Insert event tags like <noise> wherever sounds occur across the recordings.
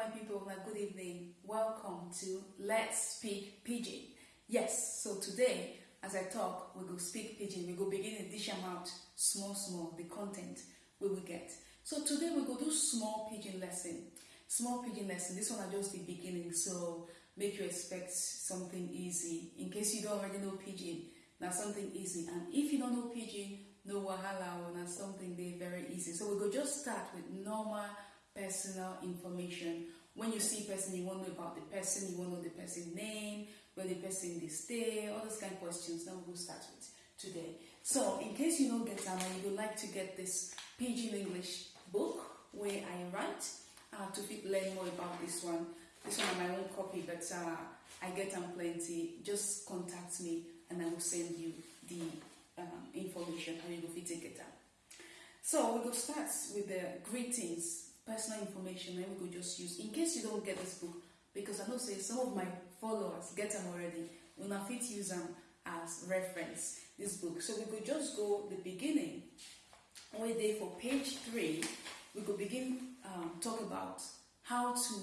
my people, my good evening. Welcome to Let's Speak Pidgin. Yes, so today, as I talk, we go speak Pidgin. We go begin to dish out small, small, the content we will get. So today we go do small Pidgin lesson. Small Pidgin lesson. This one are just the beginning, so make you expect something easy. In case you don't already know Pidgin, now something easy. And if you don't know Pidgin, no wahala, or now something they very easy. So we go just start with normal personal information. When you see a person, you want to know about the person, you want to know the person name, where the person they stay, all those kind of questions. Now we'll start with today. So, in case you don't get time and you would like to get this Pidgin English book where I write uh, to learn more about this one, this one on my own copy, but uh, I get them plenty. Just contact me and I will send you the um, information how you will take it down. So we go start with the greetings personal information and we could just use in case you don't get this book. Because I know say some of my followers get them already. When I fit use them as reference this book. So we could just go the beginning. We there for page three we could begin um, talk about how to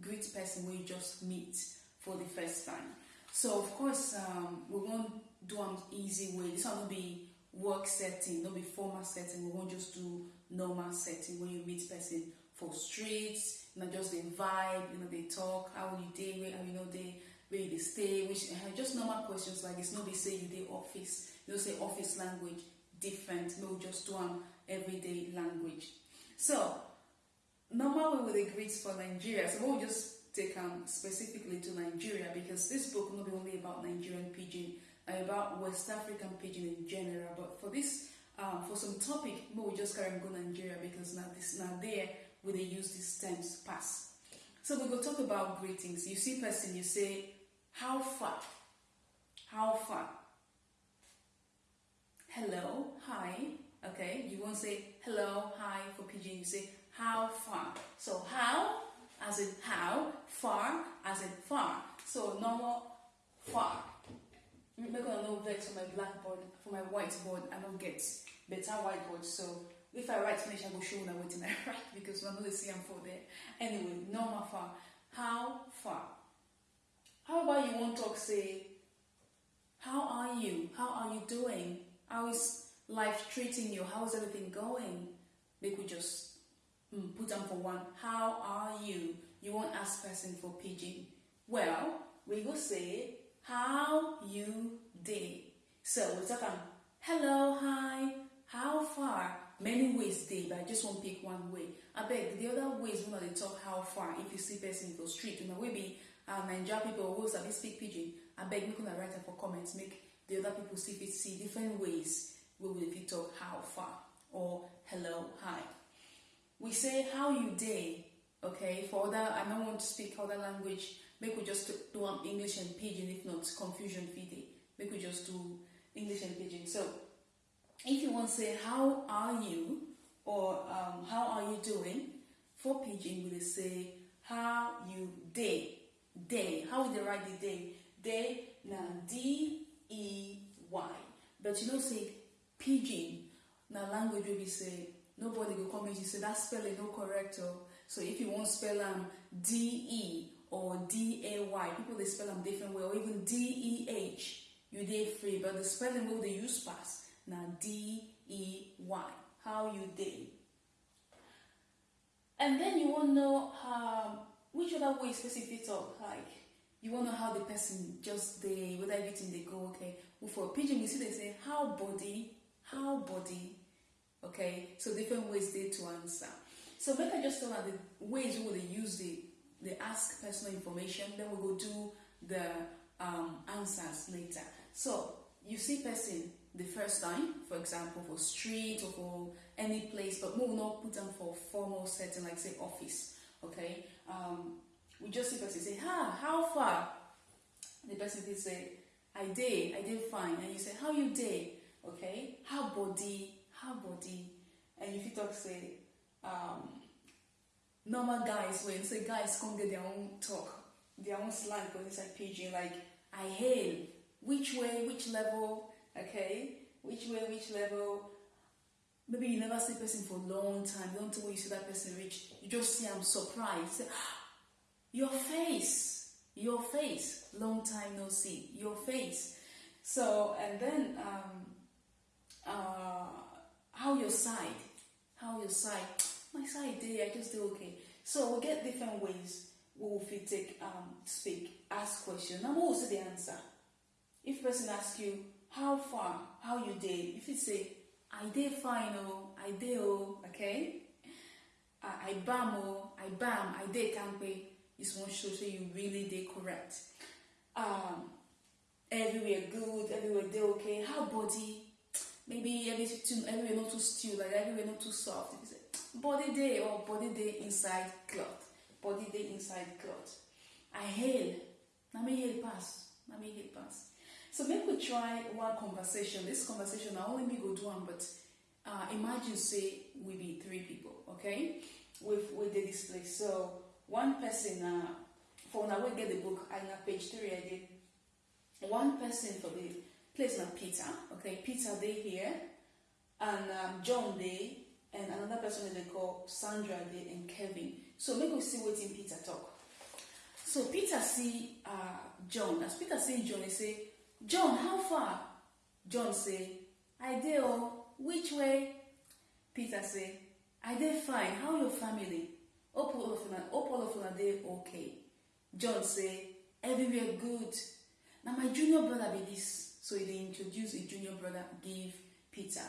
greet person we just meet for the first time. So of course um, we won't do an easy way. This one will be work setting not be formal setting. We won't just do normal setting when you meet person for streets, you know, just the vibe, you know, they talk, how you day, where you know they where they stay, which uh, just normal questions like this. No, they say you day office, you know, say office language different. No, just um everyday language. So normal way with the greets for Nigeria. So we'll just take um specifically to Nigeria because this book will not be only about Nigerian pidgin, about West African pidgin in general. But for this, um, for some topic, but we'll just carry on go Nigeria because now this now there where they use these terms pass. So we go talk about greetings. You see person, you say, how far? How far? Hello, hi. Okay, you won't say hello, hi for pidgin. You say how far. So how as in how, far as in far. So normal far. Make a no vex for my blackboard, for my whiteboard. I don't get better whiteboard. So if I write finish, I will show what I <laughs> write because we're not the same for there. Anyway, normal far. How far? How about you want to talk, say, how are you? How are you doing? How is life treating you? How is everything going? They could just mm, put them for one. How are you? You won't ask person for pidgin. Well, we will say, how you day. So we talk on, hello, hi, how far? many ways dey but i just wan pick one way I beg the other ways una dey talk how far if you see person for street una wey be uh, naija people wey sabi speak pidgin abeg make una write for comments, make the other people still fit see different ways we fit talk how far or hello hi we say how you day, okay for other i don't want to speak other language make we just do am english and pidgin if not confusion fit dey make we just do english and pidgin. So if you want to say how are you? or um, how are you doing? For pidgin we say how you day day how would they write the day day na d e y. But you know say pidgin na language wey be say nobody go come you say that spelling no correct oh. So if you want spell am d e or d a y people they spell them different way or even d e h you dey free but the spelling wey dey use pass Now, D-E-Y. How you day. And then you want to know um, which other way specific talk like you want to know how the person just they whether everything they go okay. Well, for pidgin, you see they say how body, how body. Okay, so different ways they to answer. So make I just tell her the ways we will use the they ask personal information. Then we go do the um, answers later. So you see person the first time, for example, for street or for any place, but we will not put them for formal setting, like say office, okay? Um, we just see person say, ha, how far? The person will say, I did, I did fine. And you say, how you did? Okay? How body, how body? And if you talk, say, um, normal guys, when say guys come get their own talk, their own slang for inside pidgin, like, I hail, which way, which level, okay? Which way, which level? Maybe you never see person for a long time. You don't know where you see that person reach. You just see I'm surprised. Your face, your face, long time no see, your face. So, and then, um, uh, how your side, how your side, my side day, I just do okay. So we get different ways we will fit take um speak, ask question. Now what say the answer? If person ask you how far, how you day, if you say I day fine oh, I day oh, okay? I, bam oh, I bam, I day pay. This one shows you really day correct. Um, everywhere good, everywhere day okay. How body? Maybe too, everywhere not too still, like everywhere not too soft. If you say body day or body day inside cloth, body day inside cloth. I hail. Na me hail pass. Na me hail pass. So make we try one conversation. This conversation I only me go do one, but uh, imagine say we be three people, okay? With with the display. So one person uh, for now we get the book I na page three I did. One person for the place na Peter, okay? Peter they here, and um, John they, and another person that they call Sandra they and Kevin. So make we see wetin Peter talk. So Peter see uh, John. As Peter see John, he say, John, how far? John say, I dey oh, which way? Peter say, I dey fine. How your family? Hope all of una, hope all of una dey okay. John say, everywhere good. Now my junior brother be this. So he introduce a junior brother give Peter.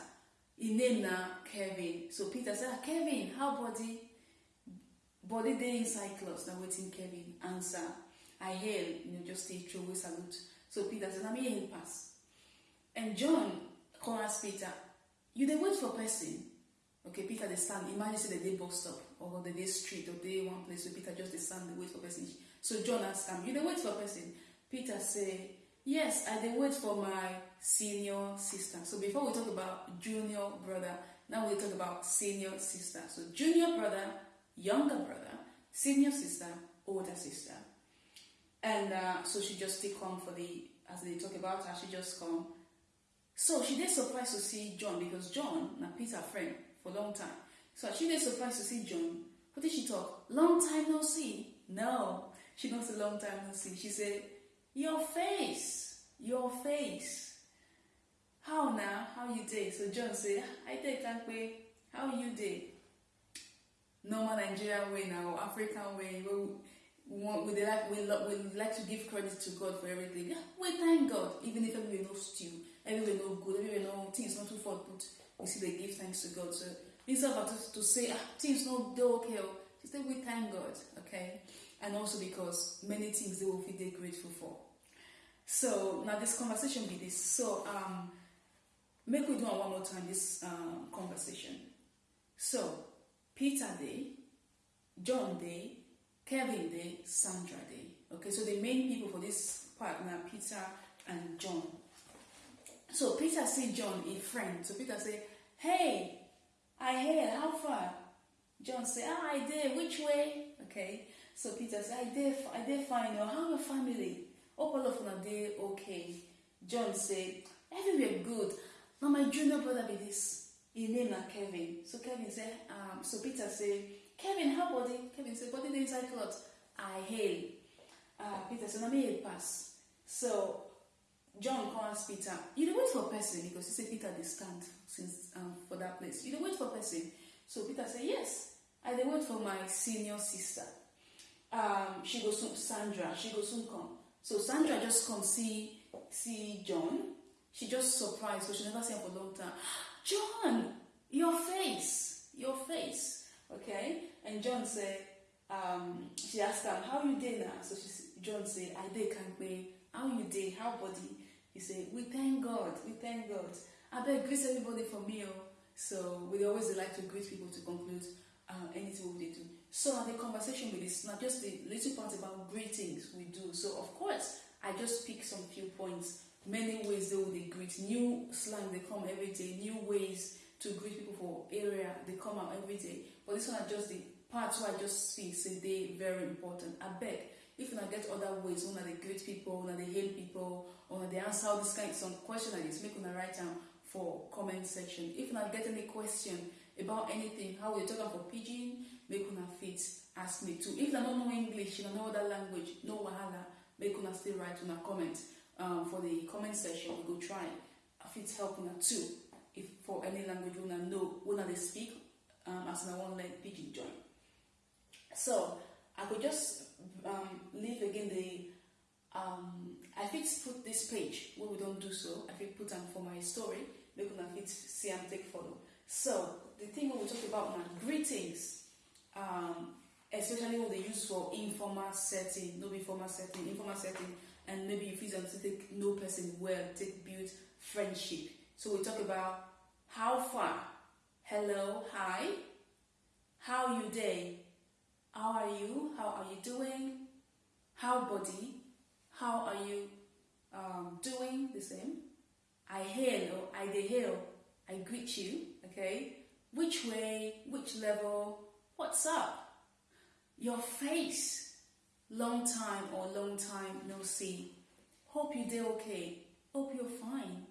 His name na Kevin. So Peter say, ah, Kevin, how body? Body dey inside clothes. Now waiting Kevin answer. I hail, you know, just stay throw wey salute. So Peter said, na me hail pass. And John ask Peter, you dey wait for person? Okay, Peter dey stand. Imagine say they dey bus stop or the day street or day one place So Peter just dey stand dey wait for person. So John ask am, you dey wait for person? Peter say, yes, I dey wait for my senior sister. So before we talk about junior brother, now we talk about senior sister. So junior brother, younger brother, senior sister, older sister. And uh, so she just still come for the, as they talk about her, she just come. So she did surprised to see John because John, na Peter friend for long time. So she did surprised to see John. What did she talk? Long time no see. No, she not say long time no see. She said, your face, your face. How now? How you day? So John say, I day can't wait. How you day? Normal Nigerian way now, African way. We, want, we, like, we, we like to give credit to God for everything. We thank God, even if everywhere no stew, everywhere no good, everywhere no things not too far, but we still they give thanks to God. So instead of to, to say ah, things no dey okay, oh, she say we thank God, okay, and also because many things they will feel they grateful for. So now this conversation be this. So um, make we do one more time this um, conversation. So Peter Day, John Day, Kevin Day, Sandra Day. Okay, so the main people for this part now Peter and John. So Peter see John a friend. So Peter say, "Hey, I hear how far?" John say, "Ah, I did. Which way?" Okay. So Peter said, "I did. I did fine. Oh, how your family? Hope all of una dey okay." John said, "Everywhere good. Now my junior brother be this. His name na Kevin." So Kevin say, um, so Peter said, "Kevin, how body?" Kevin say, "Body dey inside cloth." I hail. Uh, Peter say, "Na me pass." So John ask Peter, you dey wait for person because he say Peter dey stand since um, for that place. You dey wait for person. So Peter say, yes, I dey wait for my senior sister. Um, she go soon, Sandra, she go soon come. So Sandra just come see see John. She just surprised because she never seen him for a long time. <gasps> John, your face, your face, okay? And John say, um, she asked him, how you dey now? So she, John say, I dey kampe. How you dey? How body? He say, we thank God, we thank God. I beg greet everybody for me. Oh. So we always like to greet people to conclude uh, anything we do. So now the conversation with this, not just the little part about greetings we do. So of course, I just pick some few points. Many ways they will they greet. New slang they come every day. New ways to greet people for area they come out every day. But this one are just the parts where I just see say they very important. I beg if una get other ways una dey greet people una dey hail people una dey answer all this kind some question like this make una write am for comment section if una get any question about anything how we talk am for make una fit ask me too if una no know english una know other language no wahala. Make una still write una comment um, for the comment section. We go try. I fit help una too. If for any language una know. Una dey speak um, as una wan learn pidgin join so i go just um, leave again the um, i fit put this page. Wey we don do so i fit put am for my story. Make una fit see am take follow so the thing wey we talk about na greetings um, especially when they use for informal setting no be formal setting informal setting and maybe you am to take no person well take build friendship. So we talk about how far hello hi how you day, how are you how are you doing how body how are you um, doing the same? I hail i dey hail i greet you okay? Which way which level what's up? Your face long time or long time no see. Hope you dey okay. Hope you're fine.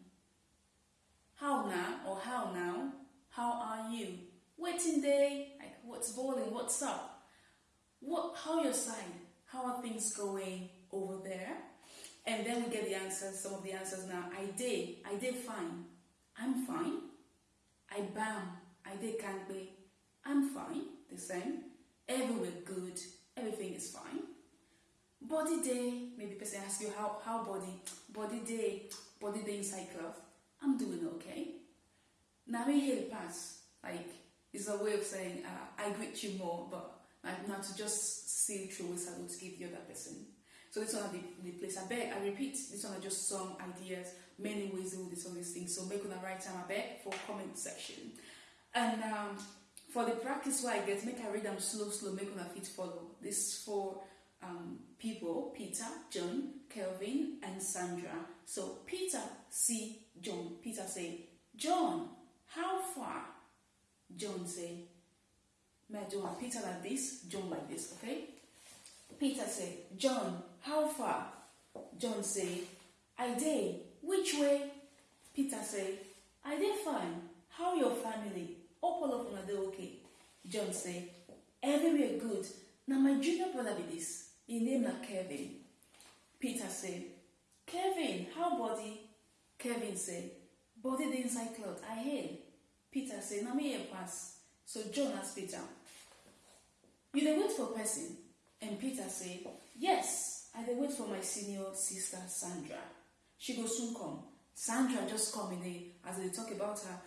How now or how now? How are you? Waiting day. Like what's boiling what's up? What how your side? How are things going over there? And then we get the answers some of the answers now. I did. I did fine. I'm fine. I bam. I did can't be i'm fine the same. Everywhere good everything is fine. Body day maybe person ask you how how body body day body day inside cloth i'm doing okay. Now we hear pass like it's a way of saying uh, i greet you more but like not to just see through a salute to give the other person. So this one are the, the place i beg i repeat this one are just some ideas many ways to do this things. So make on the right time i beg for comment section. And um for the practice where I get, make I read them slow, slow, make una fit follow. This for um, people, Peter, John, Kelvin, and Sandra. So Peter see John. Peter say, John, how far? John say, may I do one Peter like this, John like this, okay? Peter say, John, how far? John say, I day, Which way? Peter say, I dey fine. How your family? All of una dey okay. John say, everywhere good. Na my junior brother be this. His name na Kevin. Peter say, Kevin, how body? Kevin say, body dey inside cloth. I hail. Peter say, na me here pass. So John ask Peter, you dey wait for person? And Peter say, yes, I dey wait for my senior sister Sandra. She go soon come. Sandra just come in the, as they talk about her.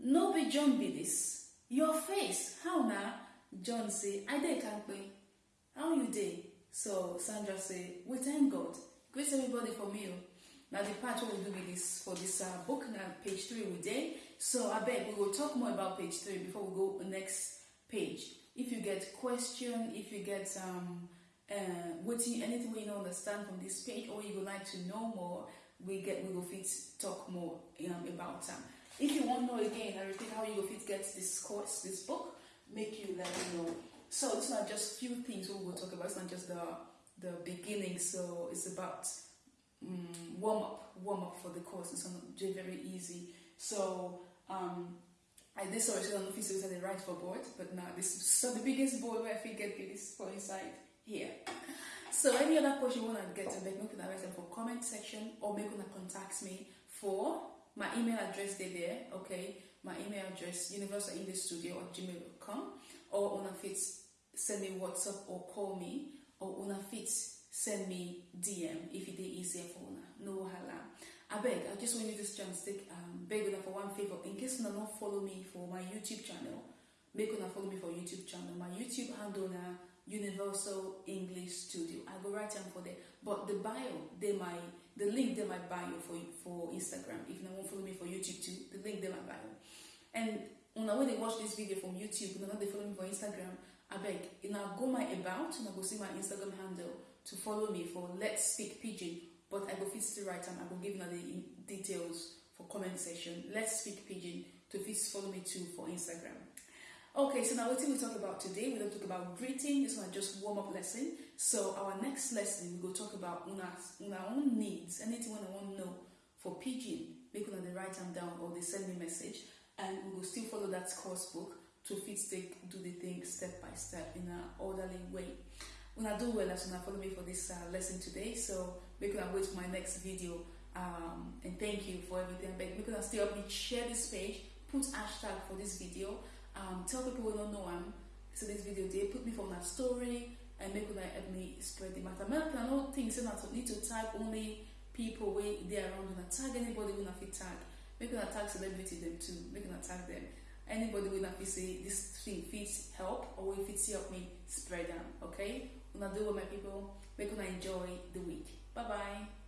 No be John be this. Your face, how na? John say, I dey kampe. How you dey? So Sandra say, we thank God. Greet everybody for me. oh. Now the part we do with this for this uh, book now page three we dey. So I beg we will talk more about page three before we go next page. If you get question, if you get um uh waiting anything we don't understand from this page or you would like to know more, we get we will fit talk more um, about them. If you want to know again, I repeat how you fit get this course, this book, make you let me know. So it's not just few things we will talk about. It's not just the the beginning. So it's about um, warm up, warm up for the course. It's not very easy. So um, I this already don't know if it's the right for board, but now this is so the biggest board where I think get this for inside here. So any other question you want to get to make, make write them for comment section or make una contact me for my email address dey there, okay? My email address universal english studio at gmail.com or una fit send me WhatsApp or call me or una fit send me DM if it dey easier for una. No wahala. abeg i just want you this chance take um, beg una for one favour in case una not follow me for my youtube channel make una follow me for youtube channel my youtube handle na universal english studio. I go write am for there. But the bio they my the link they my bio for for instagram. If una wan follow me for youtube too the link they my bio and una wey dey watch this video from youtube una no dey follow me for instagram abeg una go my about una go see my instagram handle to follow me for let's speak pidgin but I go fit the write am I go give una the details for comment section. Let's speak pidgin to fit follow me too for Instagram. Okay, so now wetin we talk about today? We don talk about greeting. This one just warm up lesson. So our next lesson we go talk about una una own needs. Anything una wan know for pidgin, make una dey write am down or dey send me message, and we will still follow that course book to fit take do the thing step by step in an orderly way. When I do well as una follow me for this uh, lesson today, so make una wait for my next video. Um, and thank you for everything. Make una still help me share this page, put hashtag for this video, um, tell people who don't know I'm so this video they put me from that story and make una help me spread the matter. Make una no think say una need to tag only people wey dey around una tag anybody wey una fit tag. Make una tag celebrity them too. Make una tag them. Anybody wey una fit say this thing fit help or wey fit help me spread am. Okay? Una do well my people. Make una enjoy the week. Bye bye.